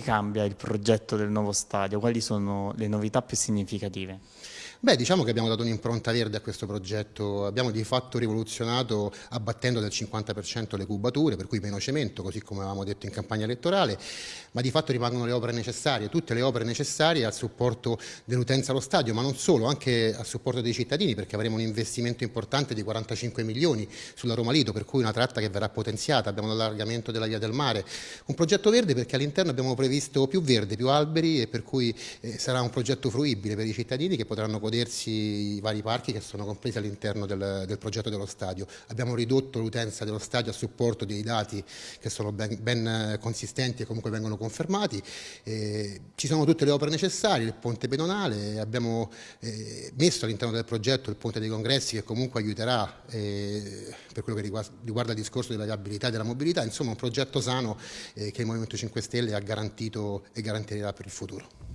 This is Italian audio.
cambia il progetto del nuovo stadio? Quali sono le novità più significative? Beh, diciamo che abbiamo dato un'impronta verde a questo progetto, abbiamo di fatto rivoluzionato abbattendo del 50% le cubature, per cui meno cemento, così come avevamo detto in campagna elettorale, ma di fatto rimangono le opere necessarie, tutte le opere necessarie al supporto dell'utenza allo stadio, ma non solo, anche al supporto dei cittadini, perché avremo un investimento importante di 45 milioni sulla Roma Lido, per cui una tratta che verrà potenziata, abbiamo l'allargamento della via del mare, un progetto verde perché all'interno abbiamo previsto più verde, più alberi e per cui eh, sarà un progetto fruibile per i cittadini che potranno godersi i vari parchi che sono compresi all'interno del, del, progetto dello stadio. Abbiamo ridotto l'utenza dello stadio a supporto dei dati che sono ben, ben consistenti e comunque vengono confermati. Eh, ci sono tutte le opere necessarie, il ponte pedonale, abbiamo eh, messo all'interno del progetto il ponte dei congressi che comunque aiuterà eh, per quello che riguarda, riguarda, il discorso della viabilità e della mobilità, insomma un progetto sano eh, che il Movimento 5 Stelle ha garantito e garantirà per il futuro.